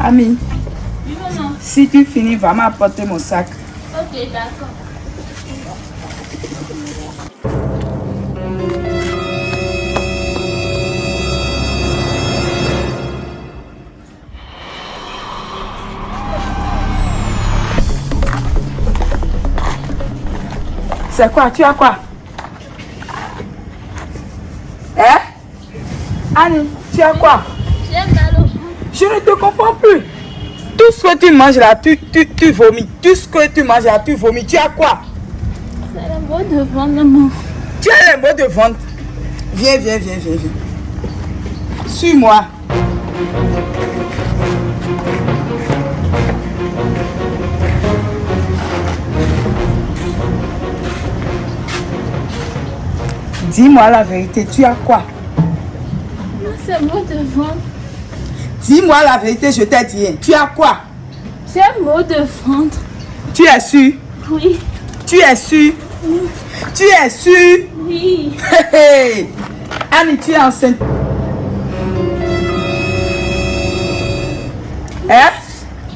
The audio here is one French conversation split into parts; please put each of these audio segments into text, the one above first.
Ami, Oui, maman. si tu finis, va m'apporter mon sac. Ok, d'accord. C'est quoi? Tu as quoi? Hein? Annie, tu as quoi? Je ne te comprends plus. Tout ce que tu manges là, tu, tu, tu vomis. Tout ce que tu manges là, tu vomis. Tu as quoi? C'est le mot de ventre, maman. Tu as les mots de vente. Viens, viens, viens, viens, viens. Suis-moi. Dis-moi la vérité, tu as quoi? C'est le mot de ventre. Dis-moi la vérité, je t'ai dit. Tu as quoi? J'ai un mot de ventre. Tu es sûr? Oui, Tu es sûr? Tu es sûr? Oui. Annie, tu es enceinte. Hein?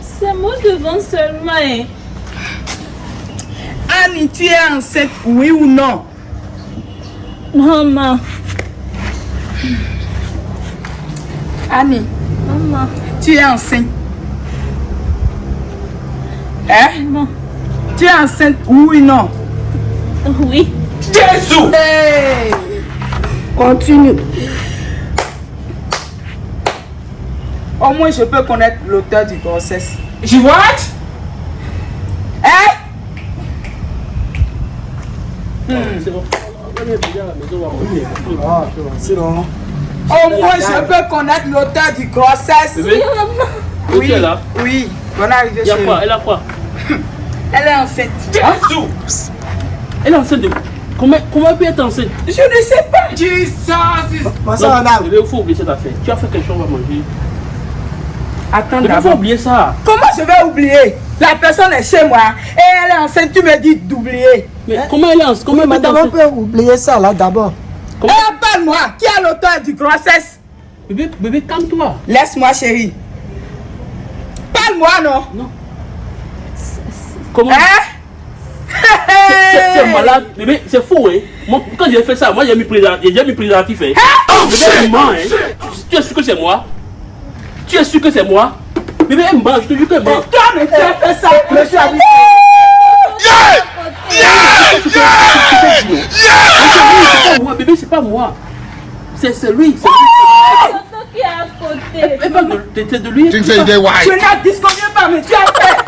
C'est un mot de ventre seulement. hein. Annie, tu es enceinte, oui ou non? Maman, Annie, maman, tu es enceinte. Hein? Maman. Tu es enceinte, oui ou non Oui. Jésus Hey Continue. Au moins, je peux connaître l'auteur du grossesse. Je what? Hein? Au moins, je peux connaître l'auteur du grossesse. Bébé, où Oui, tu es là? oui. Bonne arrivée Il y a chérie. quoi? Elle a quoi? Elle est enceinte. Jésus Elle est enceinte de. Comment, comment elle peut être enceinte? Je ne sais pas. Madame. Bébé, il faut oublier cette affaire. Tu as fait quelque chose, on va manger. Attends il faut oublier ça. Comment je vais oublier? La personne est chez moi et elle est enceinte, tu me dis d'oublier. Mais comment elle est enceinte? Comment Oui, madame, on peut oublier ça là d'abord. Parle-moi, qui est l'auteur du grossesse? Bébé, bébé, calme-toi. Laisse-moi, chérie. Parle-moi, non? Comment? Hein? Tu es- malade. Bébé, c'est faux, hein. Moi, Quand j'ai fait ça, moi j'ai mis préservatif, j'ai mis préservatif, hein. Bébé, elle ment, hein Tu es sûr que c'est moi? Tu es sûr que c'est moi? Bébé, elle ment, je te jure qu'elle ment. Toi, mais tu as fait ça, monsieur Abis. C'est pas moi, c'est moi. C'est qui est à côté. De, de, de lui. Tu pas, mais tu as